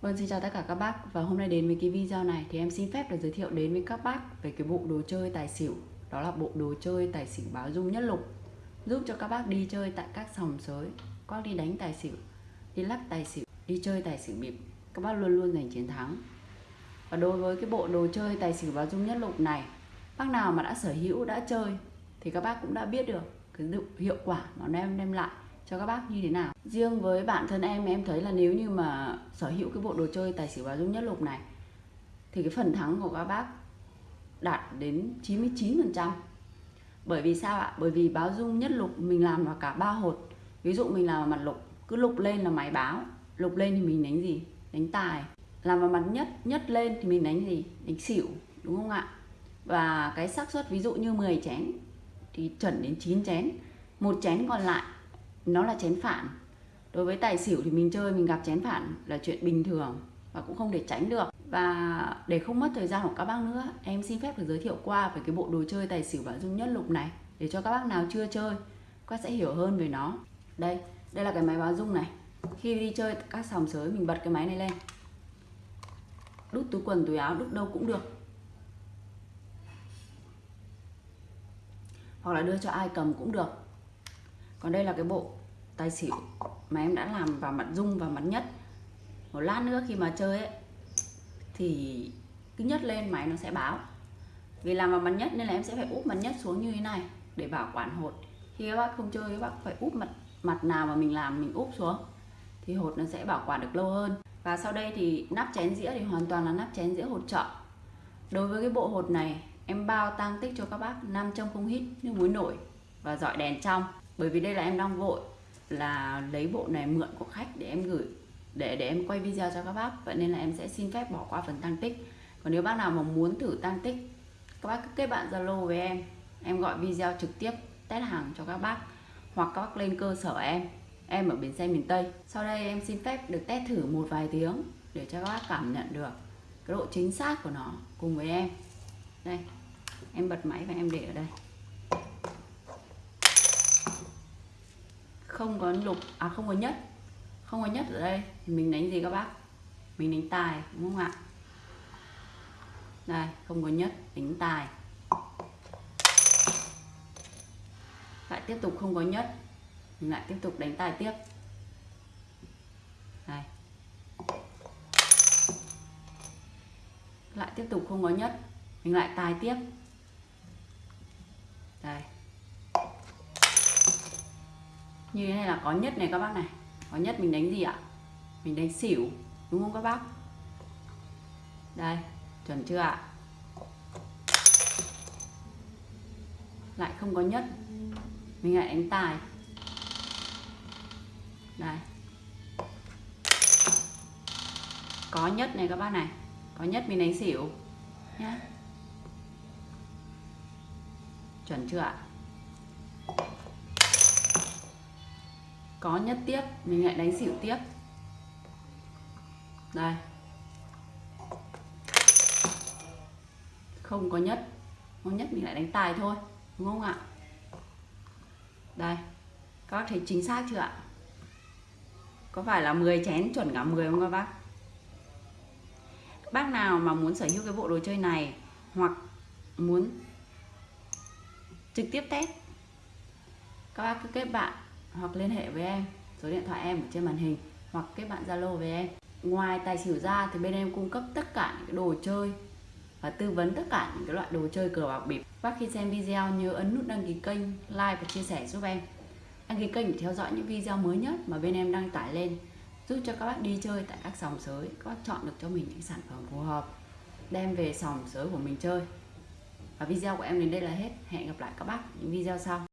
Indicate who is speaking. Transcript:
Speaker 1: Vâng, xin chào tất cả các bác. Và hôm nay đến với cái video này thì em xin phép được giới thiệu đến với các bác về cái bộ đồ chơi tài xỉu. Đó là bộ đồ chơi tài xỉu báo dung nhất lục giúp cho các bác đi chơi tại các sòng sới có đi đánh tài xỉu đi lắc tài xỉu đi chơi tài xỉu bịp. Các bác luôn luôn giành chiến thắng. Và đối với cái bộ đồ chơi tài xỉu báo dung nhất lục này bác nào mà đã sở hữu đã chơi thì các bác cũng đã biết được cái hiệu quả mà nó đem đem lại cho các bác như thế nào? Riêng với bản thân em em thấy là nếu như mà sở hữu cái bộ đồ chơi tài xỉu báo dung nhất lục này, thì cái phần thắng của các bác đạt đến 99%. bởi vì sao ạ? Bởi vì báo dung nhất lục mình làm vào cả ba hột. Ví dụ mình làm vào mặt lục, cứ lục lên là máy báo, lục lên thì mình đánh gì? Đánh tài. Làm vào mặt nhất nhất lên thì mình đánh gì? Đánh xỉu, đúng không ạ? Và cái xác suất ví dụ như 10 chén thì chuẩn đến 9 chén. Một chén còn lại nó là chén phản. Đối với tài xỉu thì mình chơi, mình gặp chén phản là chuyện bình thường và cũng không để tránh được. Và để không mất thời gian của các bác nữa, em xin phép được giới thiệu qua về cái bộ đồ chơi tài xỉu và dung nhất lục này, để cho các bác nào chưa chơi, các bác sẽ hiểu hơn về nó. Đây đây là cái máy báo dung này. Khi đi chơi các sòng sới, mình bật cái máy này lên. Đút túi quần, túi áo, đút đâu cũng được. Hoặc là đưa cho ai cầm cũng được còn đây là cái bộ tài xỉu mà em đã làm vào mặt dung và mặt nhất. Một lát nữa khi mà chơi ấy, thì cứ nhất lên máy nó sẽ báo. Vì làm vào mặt nhất nên là em sẽ phải úp mặt nhất xuống như thế này để bảo quản hột. Khi các bác không chơi, các bác phải úp mặt mặt nào mà mình làm mình úp xuống, thì hột nó sẽ bảo quản được lâu hơn. Và sau đây thì nắp chén dĩa thì hoàn toàn là nắp chén dĩa hột trợ đối với cái bộ hột này, em bao tăng tích cho các bác 500 không hít nước muối nổi và dọi đèn trong bởi vì đây là em đang vội, là lấy bộ này mượn của khách để em gửi, để để em quay video cho các bác. Vậy nên là em sẽ xin phép bỏ qua phần tăng tích. Còn nếu bác nào mà muốn thử tăng tích, các bác cứ kết bạn zalo với em. Em gọi video trực tiếp, test hàng cho các bác, hoặc các bác lên cơ sở em. Em ở bến xe miền tây. Sau đây em xin phép được test thử một vài tiếng để cho các bác cảm nhận được cái độ chính xác của nó cùng với em. Đây, em bật máy và em để ở đây. Không có lục à không có nhất. Không có nhất ở đây, thì mình đánh gì các bác? Mình đánh tài, đúng không ạ? Đây, không có nhất, đánh tài. Lại tiếp tục không có nhất, mình lại tiếp tục đánh tài tiếp. Đây. Lại tiếp tục không có nhất, mình lại tài tiếp. Đây như thế này là có nhất này các bác này. Có nhất mình đánh gì ạ? Mình đánh xỉu, đúng không các bác? Đây, chuẩn chưa ạ? Lại không có nhất. Mình lại đánh tài. Đây. Có nhất này các bác này. Có nhất mình đánh xỉu nhá. Chuẩn chưa ạ? Có nhất tiếp, mình lại đánh xỉu tiếp. Đây. Không có nhất. Không nhất mình lại đánh tài thôi, đúng không ạ? Đây. Các bác thấy chính xác chưa ạ? Có phải là 10 chén chuẩn cả 10 không các bác? Bác nào mà muốn sở hữu cái bộ đồ chơi này hoặc muốn trực tiếp test, các bác cứ kết bạn hoặc liên hệ với em. Số điện thoại em ở trên màn hình hoặc kết bạn zalo với em. Ngoài tài xỉu ra thì bên em cung cấp tất cả những cái đồ chơi và tư vấn tất cả những cái loại đồ chơi cờ bạc bịp. Bác khi xem video nhớ ấn nút đăng ký kênh, like và chia sẻ giúp em. Đăng ký kênh để theo dõi những video mới nhất mà bên em đăng tải lên, giúp cho các bác đi chơi tại các sòng sới. Các bác chọn được cho mình những sản phẩm phù hợp, đem về sòng sới của mình chơi. Và video của em đến đây là hết. Hẹn gặp lại các bác những video sau.